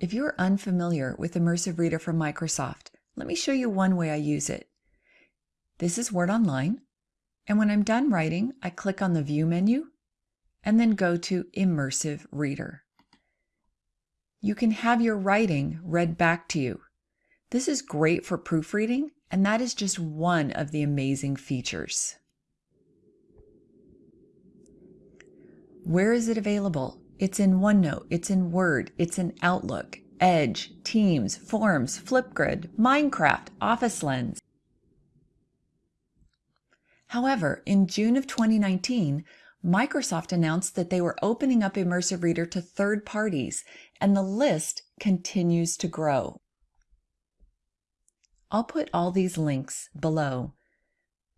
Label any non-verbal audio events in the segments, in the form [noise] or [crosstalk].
If you're unfamiliar with Immersive Reader from Microsoft, let me show you one way I use it. This is Word Online, and when I'm done writing, I click on the View menu and then go to Immersive Reader. You can have your writing read back to you. This is great for proofreading, and that is just one of the amazing features. Where is it available? It's in OneNote, it's in Word, it's in Outlook, Edge, Teams, Forms, Flipgrid, Minecraft, Office Lens. However, in June of 2019, Microsoft announced that they were opening up Immersive Reader to third parties, and the list continues to grow. I'll put all these links below,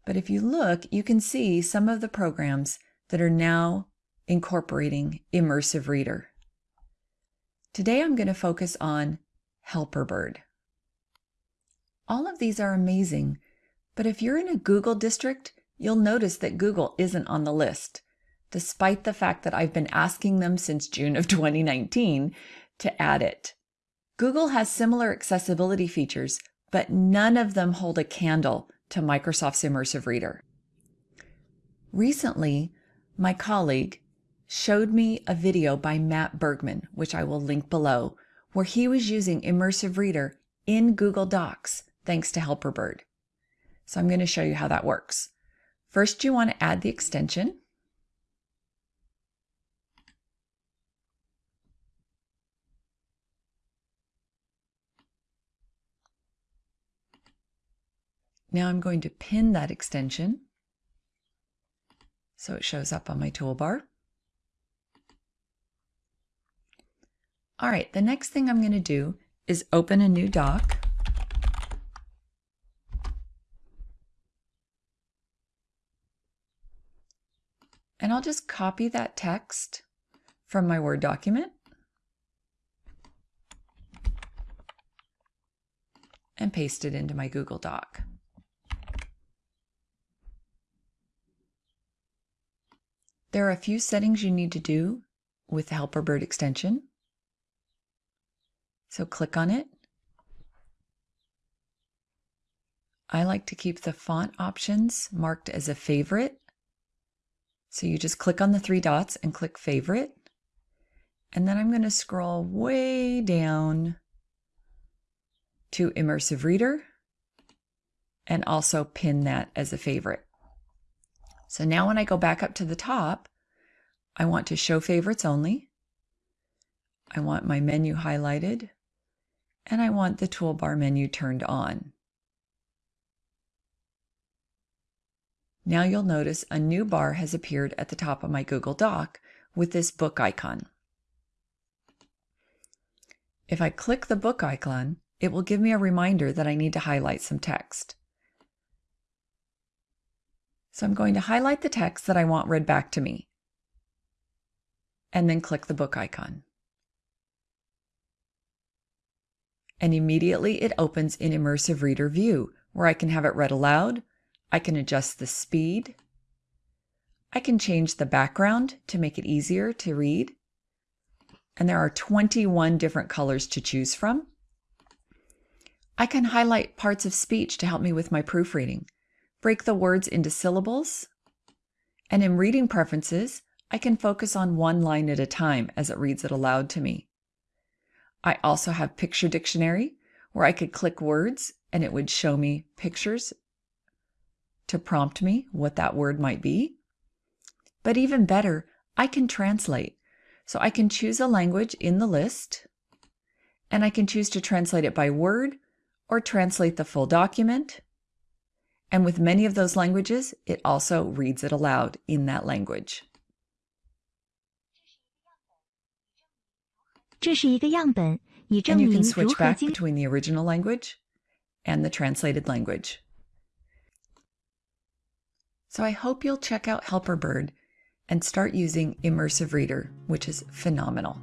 but if you look, you can see some of the programs that are now incorporating Immersive Reader. Today I'm going to focus on Helperbird. All of these are amazing, but if you're in a Google district, you'll notice that Google isn't on the list, despite the fact that I've been asking them since June of [laughs] 2019 to add it. Google has similar accessibility features, but none of them hold a candle to Microsoft's Immersive Reader. Recently, my colleague showed me a video by Matt Bergman, which I will link below, where he was using Immersive Reader in Google Docs thanks to Helperbird. So I'm going to show you how that works. First, you want to add the extension. Now I'm going to pin that extension so it shows up on my toolbar. All right, the next thing I'm going to do is open a new doc. And I'll just copy that text from my Word document and paste it into my Google Doc. There are a few settings you need to do with the Helperbird extension. So click on it. I like to keep the font options marked as a favorite. So you just click on the three dots and click favorite. And then I'm going to scroll way down to Immersive Reader and also pin that as a favorite. So now when I go back up to the top, I want to show favorites only. I want my menu highlighted and I want the toolbar menu turned on. Now you'll notice a new bar has appeared at the top of my Google Doc with this book icon. If I click the book icon, it will give me a reminder that I need to highlight some text. So I'm going to highlight the text that I want read back to me, and then click the book icon. And immediately it opens in Immersive Reader View, where I can have it read aloud, I can adjust the speed, I can change the background to make it easier to read, and there are 21 different colors to choose from. I can highlight parts of speech to help me with my proofreading, break the words into syllables, and in reading preferences, I can focus on one line at a time as it reads it aloud to me. I also have Picture Dictionary, where I could click words and it would show me pictures to prompt me what that word might be. But even better, I can translate. So I can choose a language in the list, and I can choose to translate it by word or translate the full document. And with many of those languages, it also reads it aloud in that language. 这是一个样本，以证 And you 明 can 如 switch 何 back 精 between the original language and the translated language. So I hope you'll check out Helperbird and start using Immersive Reader, which is phenomenal.